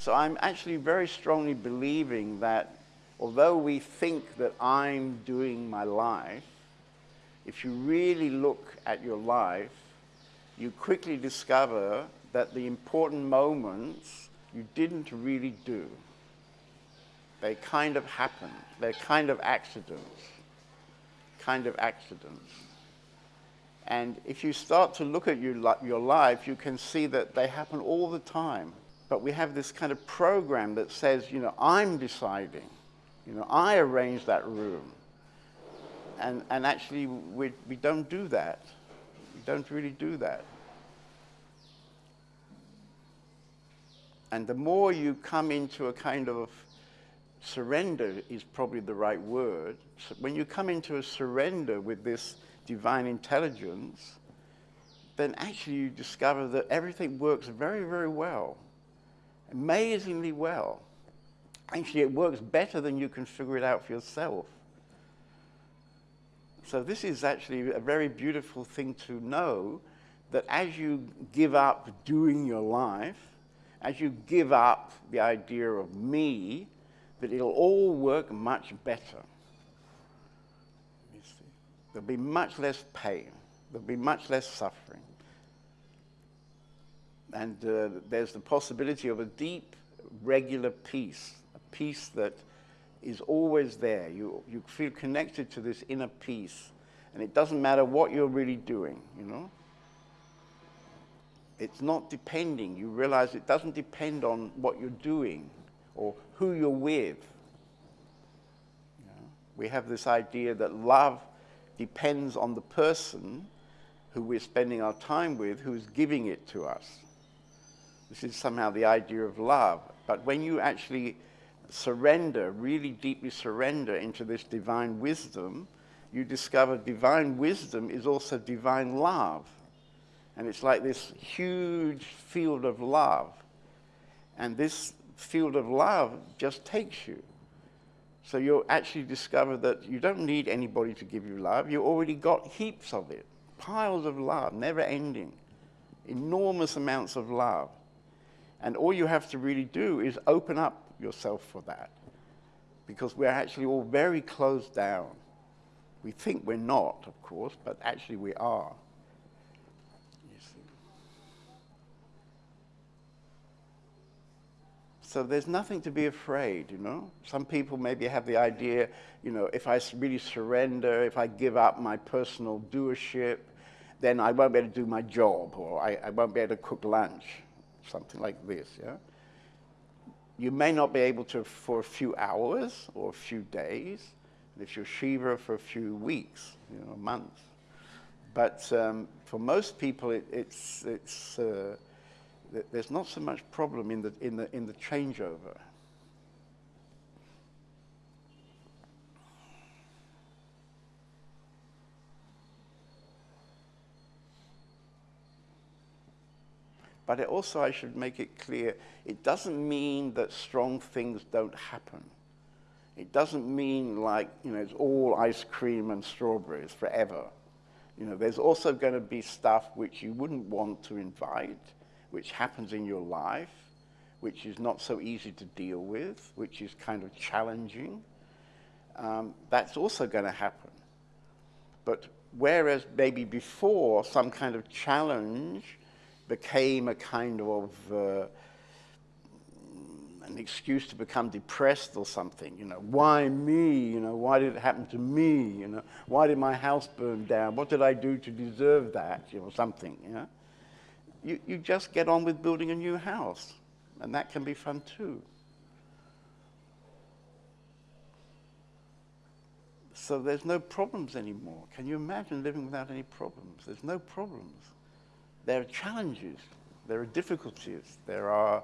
So I'm actually very strongly believing that although we think that I'm doing my life, if you really look at your life, you quickly discover that the important moments you didn't really do. They kind of happen. They're kind of accidents. Kind of accidents. And if you start to look at your, your life, you can see that they happen all the time. But we have this kind of program that says, you know, I'm deciding. You know, I arrange that room. And, and actually, we, we don't do that. We don't really do that. And the more you come into a kind of surrender is probably the right word. So when you come into a surrender with this divine intelligence, then actually you discover that everything works very, very well, amazingly well. Actually, it works better than you can figure it out for yourself. So this is actually a very beautiful thing to know that as you give up doing your life, as you give up the idea of me, that it'll all work much better. There'll be much less pain. There'll be much less suffering. And uh, there's the possibility of a deep, regular peace, a peace that is always there. You, you feel connected to this inner peace. And it doesn't matter what you're really doing, you know? It's not depending. You realize it doesn't depend on what you're doing or who you're with. We have this idea that love depends on the person who we're spending our time with who's giving it to us. This is somehow the idea of love. But when you actually surrender, really deeply surrender into this divine wisdom, you discover divine wisdom is also divine love. And it's like this huge field of love. And this field of love just takes you. So you'll actually discover that you don't need anybody to give you love. You already got heaps of it, piles of love, never ending, enormous amounts of love. And all you have to really do is open up yourself for that. Because we're actually all very closed down. We think we're not, of course, but actually we are. So there's nothing to be afraid, you know. Some people maybe have the idea, you know, if I really surrender, if I give up my personal doership, then I won't be able to do my job, or I, I won't be able to cook lunch, something like this, yeah. You may not be able to for a few hours or a few days, and if you're Shiva for a few weeks, you know, months. But um, for most people, it, it's, it's uh, there's not so much problem in the, in the, in the changeover. But it also, I should make it clear, it doesn't mean that strong things don't happen. It doesn't mean like, you know, it's all ice cream and strawberries forever. You know, there's also going to be stuff which you wouldn't want to invite which happens in your life, which is not so easy to deal with, which is kind of challenging, um, that's also going to happen. But whereas maybe before some kind of challenge became a kind of uh, an excuse to become depressed or something, you know, why me, you know, why did it happen to me, you know, why did my house burn down, what did I do to deserve that, you know, something, you know you, you just get on with building a new house. And that can be fun too. So there's no problems anymore. Can you imagine living without any problems? There's no problems. There are challenges. There are difficulties. There are,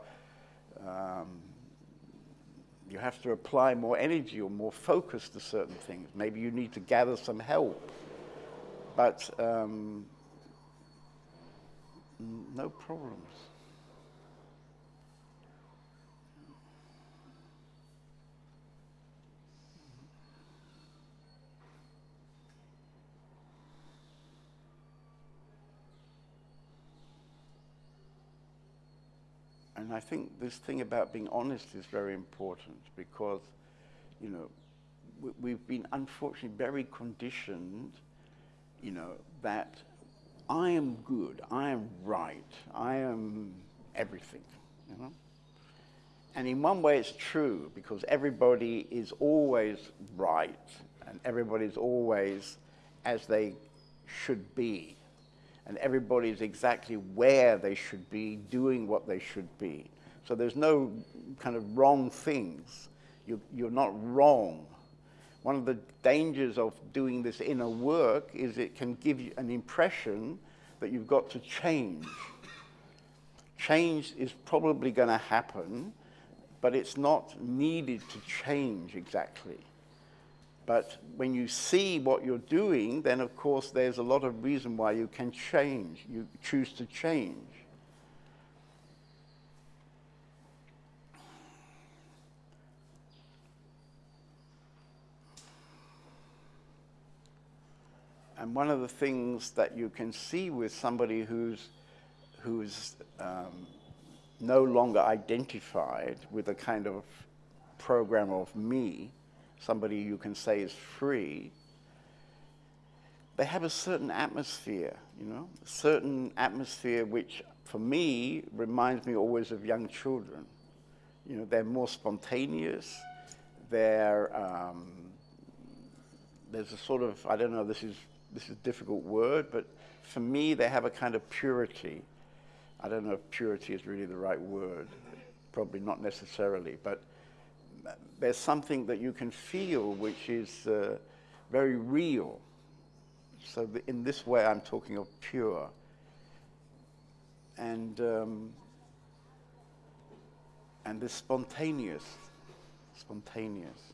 um, you have to apply more energy or more focus to certain things. Maybe you need to gather some help. But um, no problems. And I think this thing about being honest is very important because, you know, we, we've been unfortunately very conditioned, you know, that I am good, I am right, I am everything, you know. And in one way it's true because everybody is always right and everybody's always as they should be. And everybody's exactly where they should be, doing what they should be. So there's no kind of wrong things. You, you're not wrong. One of the dangers of doing this inner work is it can give you an impression that you've got to change. Change is probably going to happen, but it's not needed to change exactly. But when you see what you're doing, then of course there's a lot of reason why you can change. You choose to change. And one of the things that you can see with somebody who's, who's um, no longer identified with a kind of program of me somebody you can say is free, they have a certain atmosphere, you know, a certain atmosphere which, for me, reminds me always of young children. You know, they're more spontaneous. They're, um, there's a sort of, I don't know, this is, this is a difficult word, but for me, they have a kind of purity. I don't know if purity is really the right word, probably not necessarily, but there's something that you can feel which is uh, very real. So in this way, I'm talking of pure. And, um, and this spontaneous, spontaneous.